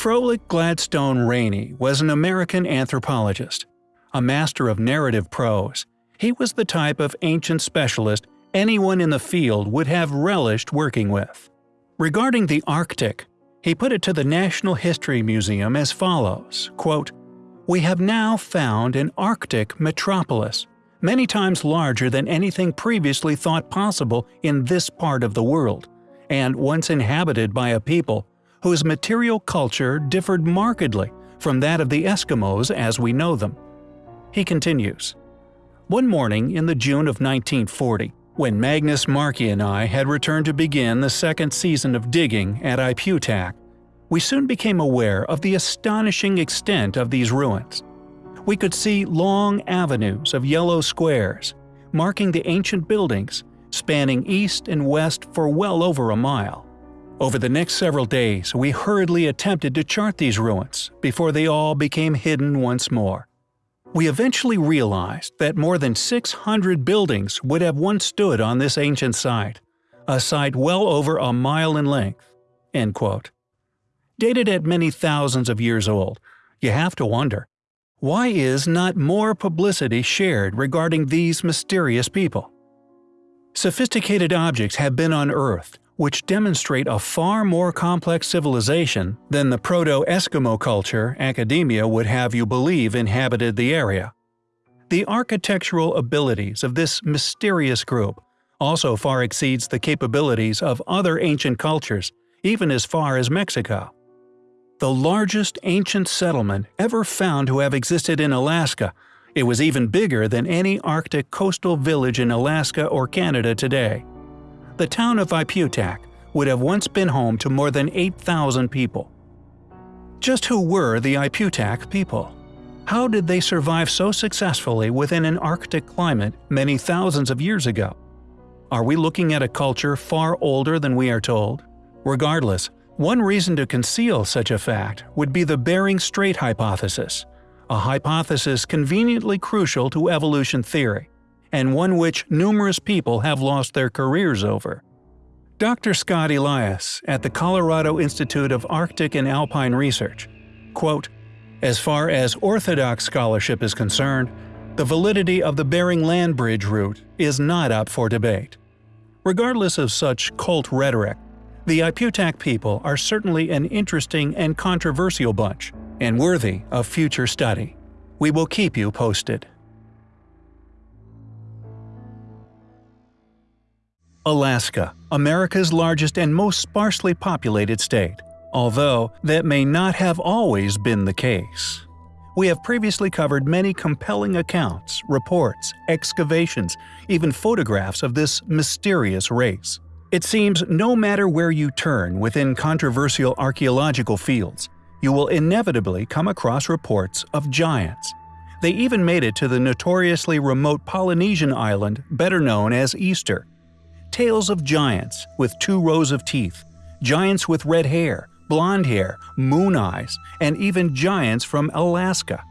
Froelich Gladstone Rainey was an American anthropologist. A master of narrative prose, he was the type of ancient specialist anyone in the field would have relished working with. Regarding the Arctic, he put it to the National History Museum as follows, quote, We have now found an Arctic metropolis, many times larger than anything previously thought possible in this part of the world, and once inhabited by a people whose material culture differed markedly from that of the Eskimos as we know them. He continues, One morning in the June of 1940, when Magnus Markey and I had returned to begin the second season of digging at Ipiutak, we soon became aware of the astonishing extent of these ruins. We could see long avenues of yellow squares, marking the ancient buildings, spanning east and west for well over a mile. Over the next several days, we hurriedly attempted to chart these ruins before they all became hidden once more. We eventually realized that more than 600 buildings would have once stood on this ancient site, a site well over a mile in length. End quote. Dated at many thousands of years old, you have to wonder, why is not more publicity shared regarding these mysterious people? Sophisticated objects have been unearthed which demonstrate a far more complex civilization than the proto-Eskimo culture academia would have you believe inhabited the area. The architectural abilities of this mysterious group also far exceeds the capabilities of other ancient cultures, even as far as Mexico. The largest ancient settlement ever found to have existed in Alaska, it was even bigger than any Arctic coastal village in Alaska or Canada today the town of Ipiutak would have once been home to more than 8,000 people. Just who were the Ipiutak people? How did they survive so successfully within an Arctic climate many thousands of years ago? Are we looking at a culture far older than we are told? Regardless, one reason to conceal such a fact would be the Bering Strait hypothesis, a hypothesis conveniently crucial to evolution theory and one which numerous people have lost their careers over. Dr. Scott Elias at the Colorado Institute of Arctic and Alpine Research, quote, As far as orthodox scholarship is concerned, the validity of the Bering Land Bridge route is not up for debate. Regardless of such cult rhetoric, the Ipiutak people are certainly an interesting and controversial bunch, and worthy of future study. We will keep you posted. Alaska, America's largest and most sparsely populated state, although that may not have always been the case. We have previously covered many compelling accounts, reports, excavations, even photographs of this mysterious race. It seems no matter where you turn within controversial archaeological fields, you will inevitably come across reports of giants. They even made it to the notoriously remote Polynesian island better known as Easter, tales of giants with two rows of teeth, giants with red hair, blonde hair, moon eyes, and even giants from Alaska.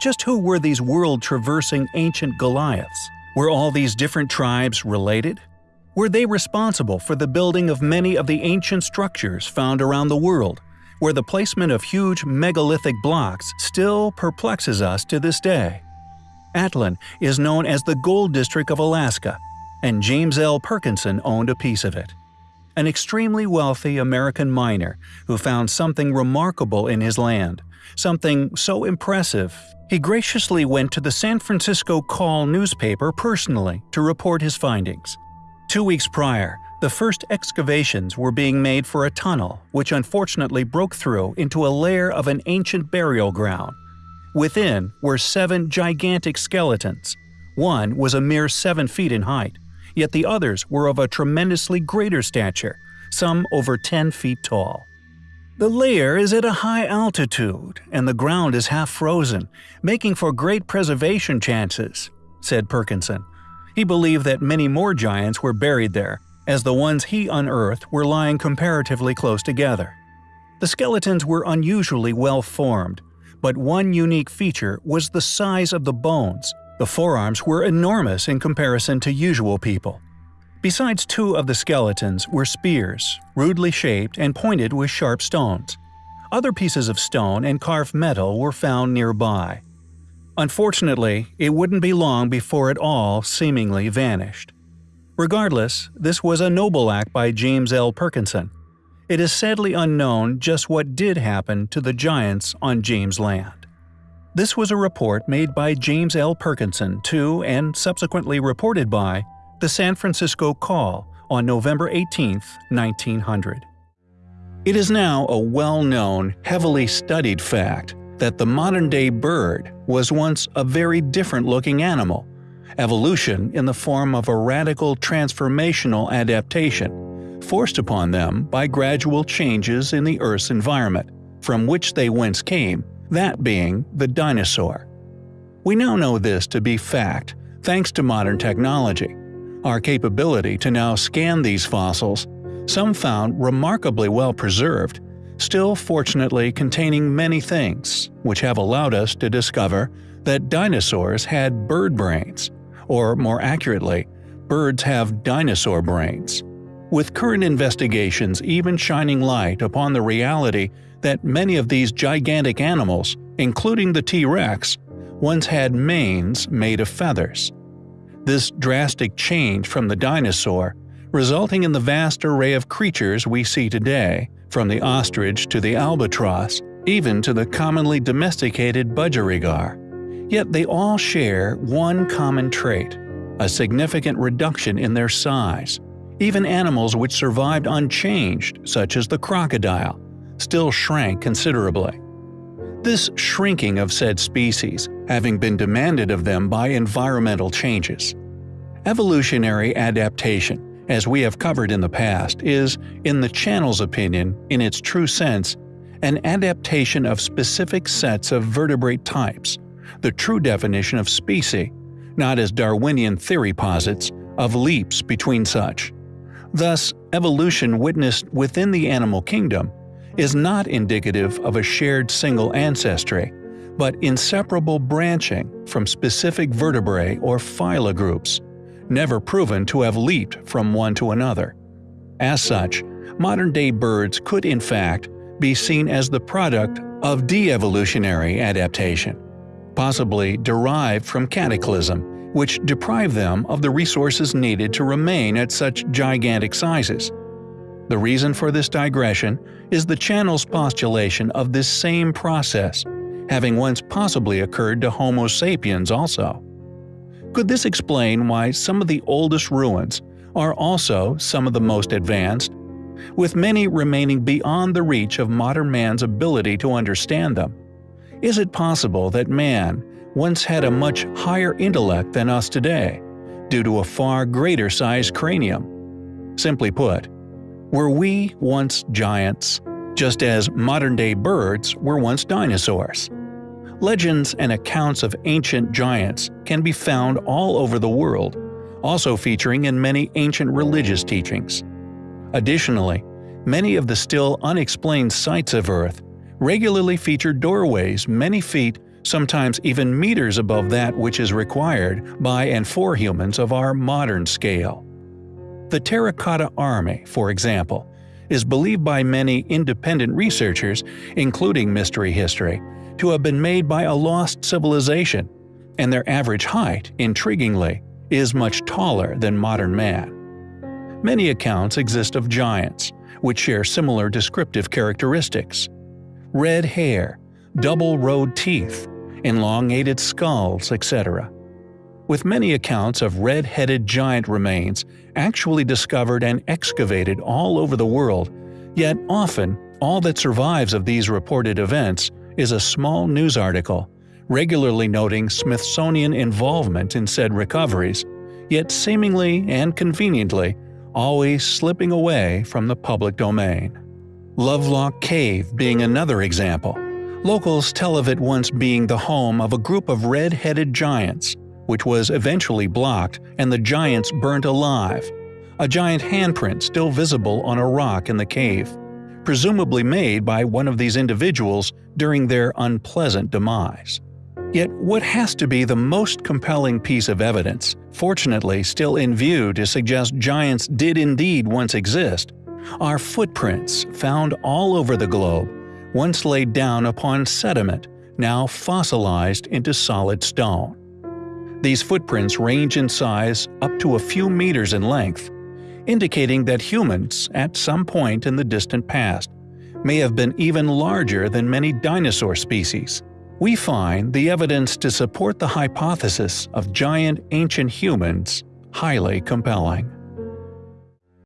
Just who were these world-traversing ancient Goliaths? Were all these different tribes related? Were they responsible for the building of many of the ancient structures found around the world, where the placement of huge megalithic blocks still perplexes us to this day? Atlin is known as the Gold District of Alaska and James L. Perkinson owned a piece of it. An extremely wealthy American miner who found something remarkable in his land, something so impressive, he graciously went to the San Francisco Call newspaper personally to report his findings. Two weeks prior, the first excavations were being made for a tunnel which unfortunately broke through into a layer of an ancient burial ground. Within were seven gigantic skeletons. One was a mere seven feet in height, yet the others were of a tremendously greater stature, some over 10 feet tall. The layer is at a high altitude, and the ground is half frozen, making for great preservation chances, said Perkinson. He believed that many more giants were buried there, as the ones he unearthed were lying comparatively close together. The skeletons were unusually well formed, but one unique feature was the size of the bones, the forearms were enormous in comparison to usual people. Besides two of the skeletons were spears, rudely shaped and pointed with sharp stones. Other pieces of stone and carved metal were found nearby. Unfortunately, it wouldn't be long before it all seemingly vanished. Regardless, this was a noble act by James L. Perkinson. It is sadly unknown just what did happen to the giants on James Land. This was a report made by James L. Perkinson to, and subsequently reported by, the San Francisco Call on November 18, 1900. It is now a well-known, heavily studied fact that the modern-day bird was once a very different-looking animal, evolution in the form of a radical transformational adaptation, forced upon them by gradual changes in the Earth's environment, from which they whence came, that being the dinosaur. We now know this to be fact thanks to modern technology. Our capability to now scan these fossils some found remarkably well preserved, still fortunately containing many things, which have allowed us to discover that dinosaurs had bird brains, or more accurately, birds have dinosaur brains. With current investigations even shining light upon the reality that many of these gigantic animals, including the T-Rex, once had manes made of feathers. This drastic change from the dinosaur resulting in the vast array of creatures we see today, from the ostrich to the albatross, even to the commonly domesticated budgerigar. Yet they all share one common trait – a significant reduction in their size. Even animals which survived unchanged, such as the crocodile, still shrank considerably. This shrinking of said species having been demanded of them by environmental changes. Evolutionary adaptation as we have covered in the past, is, in the channel's opinion, in its true sense, an adaptation of specific sets of vertebrate types, the true definition of species, not as Darwinian theory posits, of leaps between such. Thus, evolution witnessed within the animal kingdom is not indicative of a shared single ancestry, but inseparable branching from specific vertebrae or phyla groups, never proven to have leaped from one to another. As such, modern-day birds could in fact be seen as the product of de-evolutionary adaptation, possibly derived from cataclysm, which deprived them of the resources needed to remain at such gigantic sizes. The reason for this digression is the channel's postulation of this same process, having once possibly occurred to Homo sapiens also. Could this explain why some of the oldest ruins are also some of the most advanced, with many remaining beyond the reach of modern man's ability to understand them? Is it possible that man once had a much higher intellect than us today, due to a far greater sized cranium? Simply put, were we once giants, just as modern-day birds were once dinosaurs? Legends and accounts of ancient giants can be found all over the world, also featuring in many ancient religious teachings. Additionally, many of the still unexplained sites of Earth regularly feature doorways many feet, sometimes even meters above that which is required by and for humans of our modern scale. The Terracotta Army, for example, is believed by many independent researchers, including Mystery History, to have been made by a lost civilization, and their average height, intriguingly, is much taller than modern man. Many accounts exist of giants, which share similar descriptive characteristics. Red hair, double-rowed teeth, elongated skulls, etc. With many accounts of red-headed giant remains actually discovered and excavated all over the world, yet often all that survives of these reported events is a small news article, regularly noting Smithsonian involvement in said recoveries, yet seemingly and conveniently always slipping away from the public domain. Lovelock Cave being another example. Locals tell of it once being the home of a group of red-headed giants, which was eventually blocked and the giants burnt alive. A giant handprint still visible on a rock in the cave presumably made by one of these individuals during their unpleasant demise. Yet what has to be the most compelling piece of evidence, fortunately still in view to suggest giants did indeed once exist, are footprints found all over the globe, once laid down upon sediment, now fossilized into solid stone. These footprints range in size up to a few meters in length, indicating that humans, at some point in the distant past, may have been even larger than many dinosaur species. We find the evidence to support the hypothesis of giant ancient humans highly compelling.